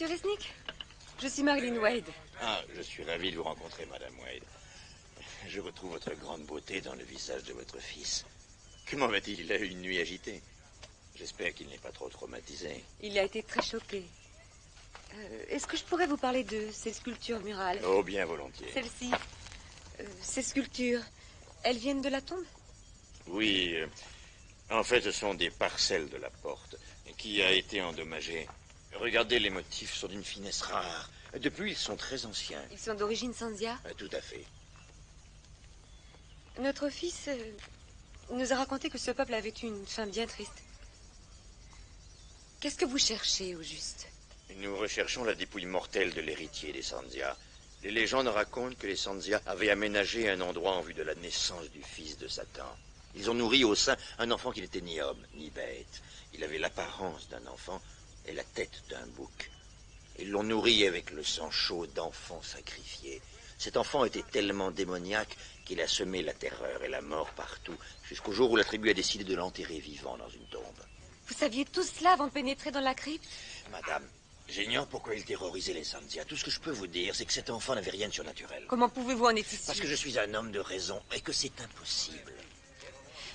Monsieur Resnick, je suis Marilyn Wade. Ah, je suis ravi de vous rencontrer, Madame Wade. Je retrouve votre grande beauté dans le visage de votre fils. Comment va-t-il? Il a eu une nuit agitée. J'espère qu'il n'est pas trop traumatisé. Il a été très choqué. Euh, Est-ce que je pourrais vous parler de ces sculptures murales Oh, bien volontiers. Celles-ci, euh, ces sculptures, elles viennent de la tombe? Oui, euh, en fait, ce sont des parcelles de la porte qui a été endommagée. Regardez, les motifs sont d'une finesse rare. Depuis, ils sont très anciens. Ils sont d'origine Sanzia Tout à fait. Notre fils euh, nous a raconté que ce peuple avait eu une fin bien triste. Qu'est-ce que vous cherchez au juste? Nous recherchons la dépouille mortelle de l'héritier des Sanzia. Les légendes racontent que les Sanzia avaient aménagé un endroit en vue de la naissance du fils de Satan. Ils ont nourri au sein un enfant qui n'était ni homme ni bête. Il avait l'apparence d'un enfant et la tête d'un bouc. Ils l'ont nourri avec le sang chaud d'enfants sacrifiés. Cet enfant était tellement démoniaque qu'il a semé la terreur et la mort partout, jusqu'au jour où la tribu a décidé de l'enterrer vivant dans une tombe. Vous saviez tout cela avant de pénétrer dans la crypte? Madame, j'ignore pourquoi il terrorisait les Sanzia. Tout ce que je peux vous dire, c'est que cet enfant n'avait rien de surnaturel. Comment pouvez-vous en être ici Parce que je suis un homme de raison et que c'est impossible.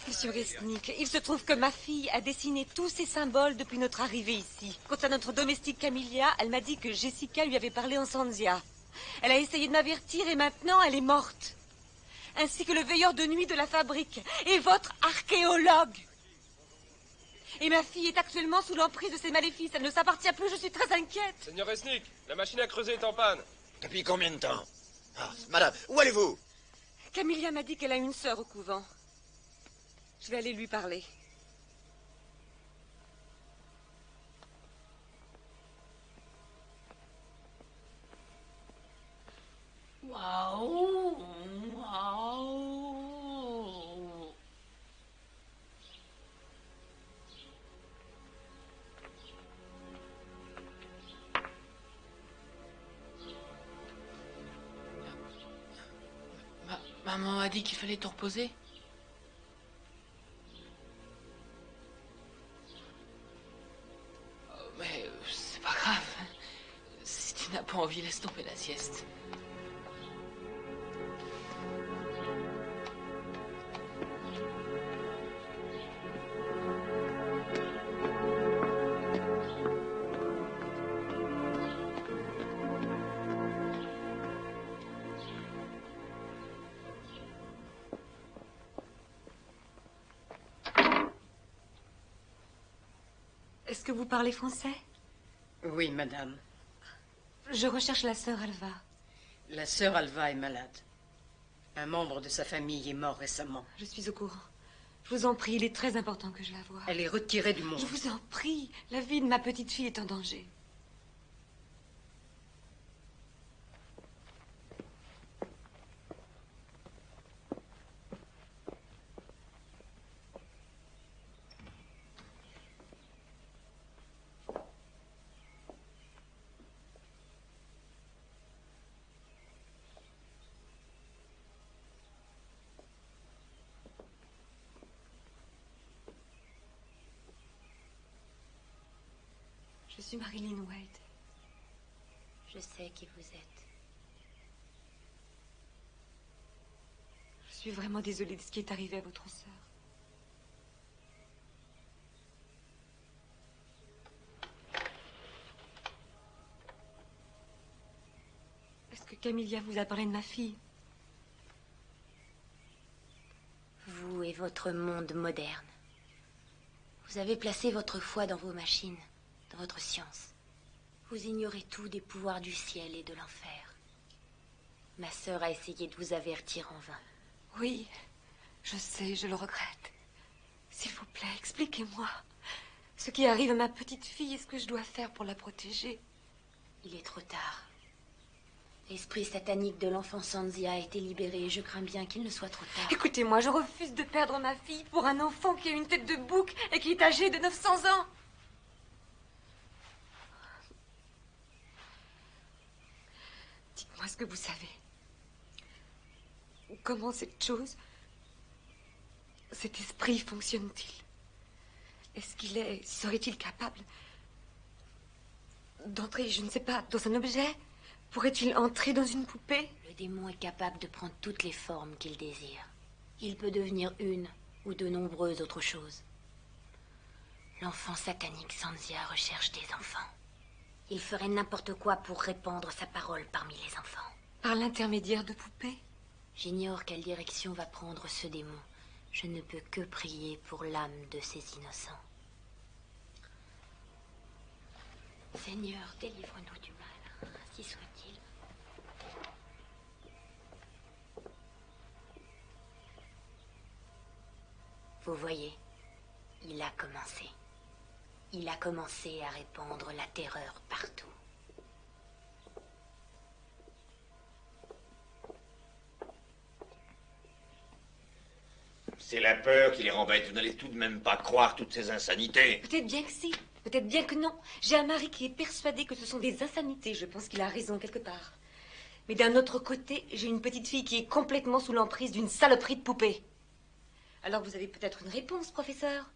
Monsieur Resnick, il se trouve que ma fille a dessiné tous ces symboles depuis notre arrivée ici. Quant à notre domestique Camilla, elle m'a dit que Jessica lui avait parlé en Sanzia. Elle a essayé de m'avertir et maintenant elle est morte. Ainsi que le veilleur de nuit de la fabrique et votre archéologue. Et ma fille est actuellement sous l'emprise de ces maléfices. Elle ne s'appartient plus, je suis très inquiète. Seigneur Resnick, la machine à creuser est en panne. Depuis combien de temps? Ah, Madame, où allez-vous? Camilla m'a dit qu'elle a une sœur au couvent. Je vais aller lui parler. Maman a dit qu'il fallait te reposer. Pas envie, laisse tomber la sieste. Est-ce que vous parlez français? Oui, madame. Je recherche la sœur Alva. La sœur Alva est malade. Un membre de sa famille est mort récemment. Je suis au courant. Je vous en prie, il est très important que je la voie. Elle est retirée du monde. Je vous en prie, la vie de ma petite fille est en danger. Je suis Marilyn Wade. Je sais qui vous êtes. Je suis vraiment désolée de ce qui est arrivé à votre sœur. Est-ce que Camilla vous a parlé de ma fille? Vous et votre monde moderne. Vous avez placé votre foi dans vos machines, dans votre science. Vous ignorez tout des pouvoirs du ciel et de l'enfer. Ma sœur a essayé de vous avertir en vain. Oui, je sais, je le regrette. S'il vous plaît, expliquez-moi. Ce qui arrive à ma petite fille, est-ce que je dois faire pour la protéger? Il est trop tard. L'esprit satanique de l'enfant Sanzia a été libéré et je crains bien qu'il ne soit trop tard. Écoutez-moi, je refuse de perdre ma fille pour un enfant qui a une tête de bouc et qui est âgé de 900 ans. Dites-moi ce que vous savez. Comment cette chose, cet esprit fonctionne-t-il? Est-ce qu'il est, serait-il capable d'entrer, je ne sais pas, dans un objet? Pourrait-il entrer dans une poupée? Le démon est capable de prendre toutes les formes qu'il désire. Il peut devenir une ou de nombreuses autres choses. L'enfant satanique Sanzia recherche des enfants. Il ferait n'importe quoi pour répandre sa parole parmi les enfants. Par l'intermédiaire de poupées J'ignore quelle direction va prendre ce démon. Je ne peux que prier pour l'âme de ces innocents. Seigneur, délivre-nous du mal, ainsi soit-il. Vous voyez, il a commencé. Il a commencé à répandre la terreur partout. C'est la peur qui les rembête. Vous n'allez tout de même pas croire toutes ces insanités. Peut-être bien que si, peut-être bien que non. J'ai un mari qui est persuadé que ce sont des insanités. Je pense qu'il a raison quelque part. Mais d'un autre côté, j'ai une petite fille qui est complètement sous l'emprise d'une saloperie de poupée. Alors vous avez peut-être une réponse, professeur?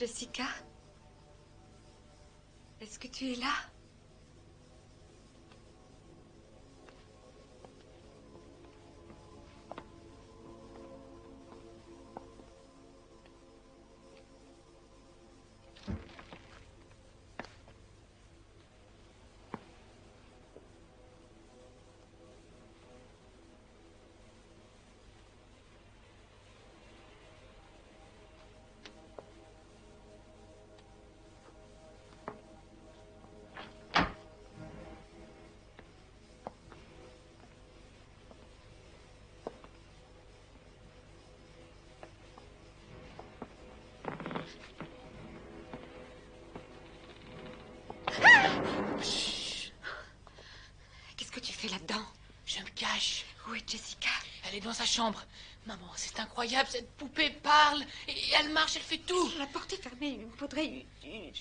Jessica Est-ce que tu es là? Cache. Où est Jessica? Elle est dans sa chambre. Maman, c'est incroyable, cette poupée parle, et elle marche, elle fait tout. La porte est fermée, il me faudrait une... une-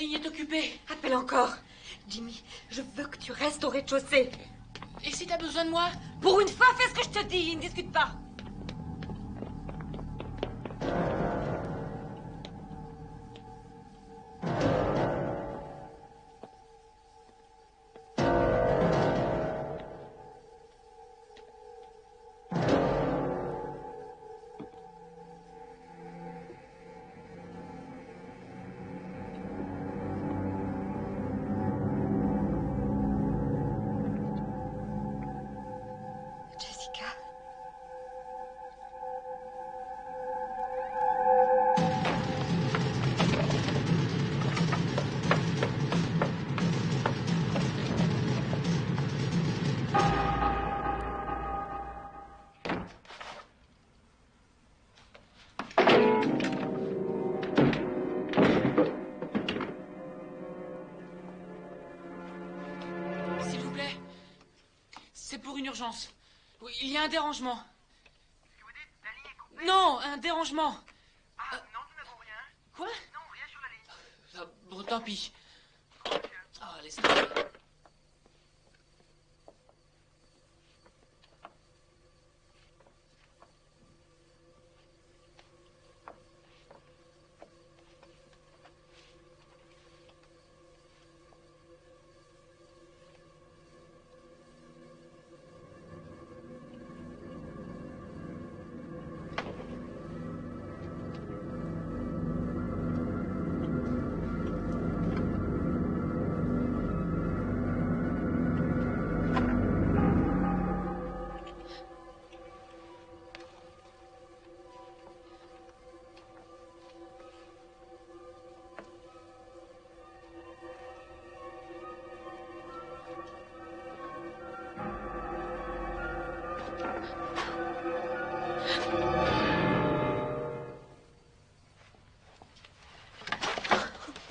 ligne est occupée. Appelle encore. Jimmy, je veux que tu restes au rez-de-chaussée. Et si t'as besoin de moi? Pour une fois, fais ce que je te dis, ne discute pas. Urgence. Oui, il y a un dérangement. Non, un dérangement. Ah, non, nous n'avons rien. Quoi? Non, rien sur la ligne. Ah, Bon, tant pis.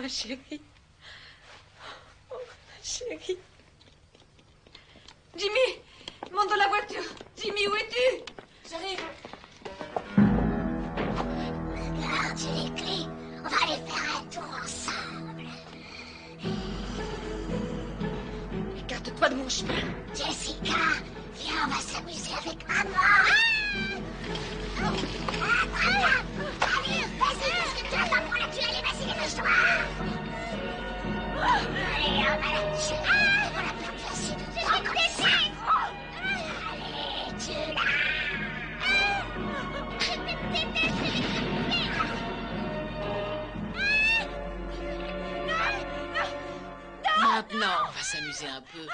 Ma chérie. Oh, ma chérie. C'est un peu...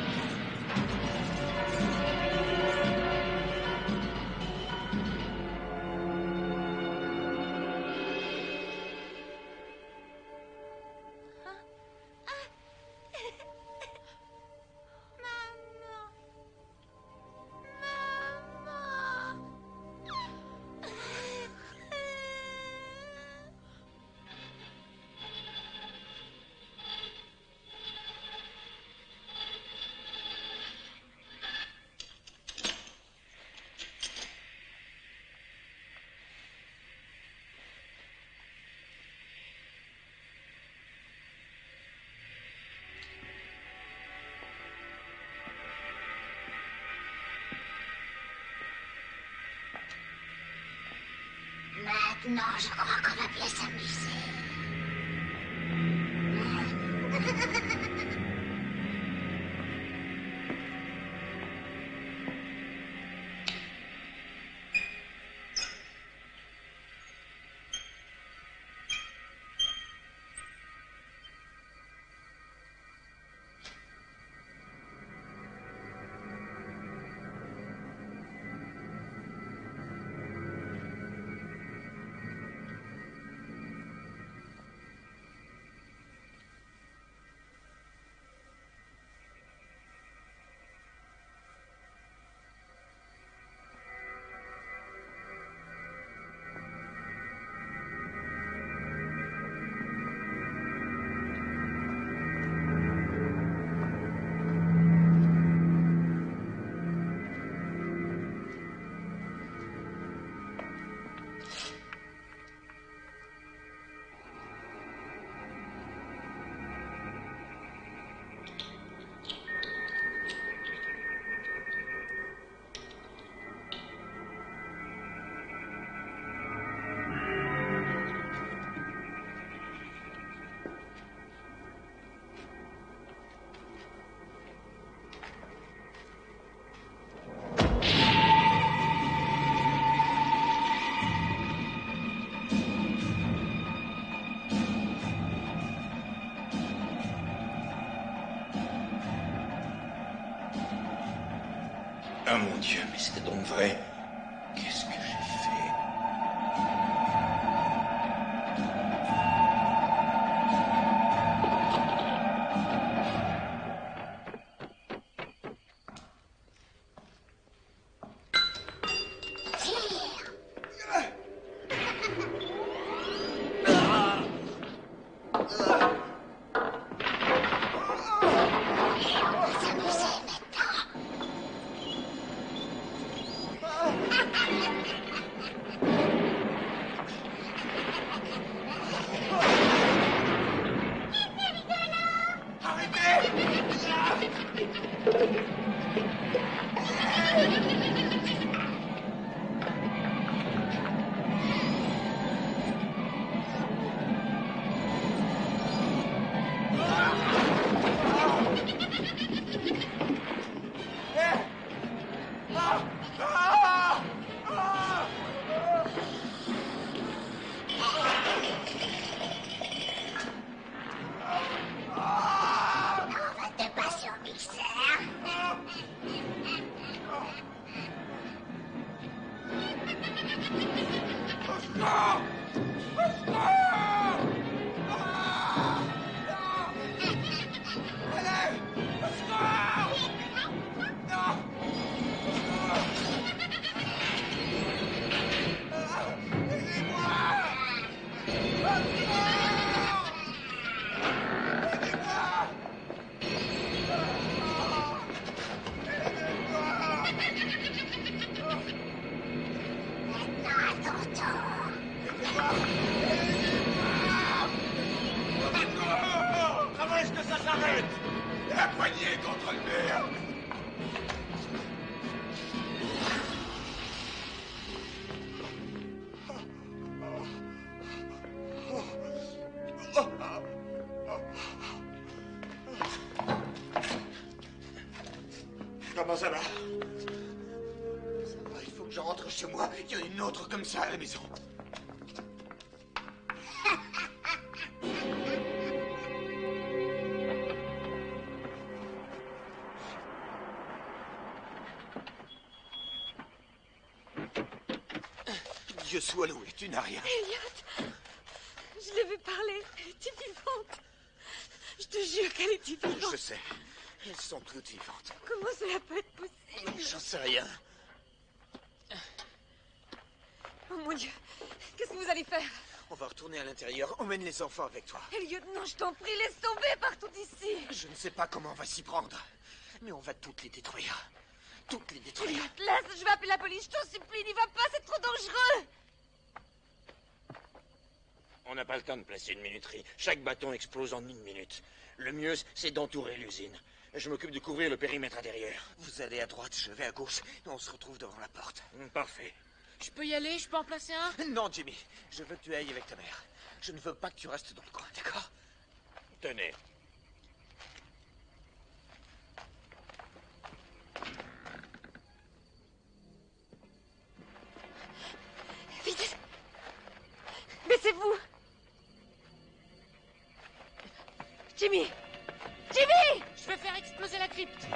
Non, je crois qu'on va bien s'amuser. Ah mon Dieu, mais c'était donc vrai. Il y en a une autre comme ça à la maison. Dieu soit loué, tu n'as rien. Elliot Je l'ai vu parler. Elle était vivante. Je te jure qu'elle était vivante. Je sais. Elles sont toutes vivantes. Comment cela peut être possible? J'en sais rien. Oh mon Dieu Qu'est-ce que vous allez faire? On va retourner à l'intérieur. Emmène les enfants avec toi. Elliot, non, je t'en prie, laisse tomber partout ici. Je ne sais pas comment on va s'y prendre. Mais on va toutes les détruire. Toutes les détruire. Elliot, laisse, je vais appeler la police, je t'en supplie, n'y va pas, c'est trop dangereux. On n'a pas le temps de placer une minuterie. Chaque bâton explose en une minute. Le mieux, c'est d'entourer l'usine. Je m'occupe de couvrir le périmètre intérieur. Vous allez à droite, je vais à gauche, et on se retrouve devant la porte. Parfait. Je peux y aller Je peux en placer un? Non, Jimmy, je veux que tu ailles avec ta mère. Je ne veux pas que tu restes dans le coin, d'accord? Tenez. Vite. Baissez-vous. Jimmy. Jimmy! Je vais faire exploser la crypte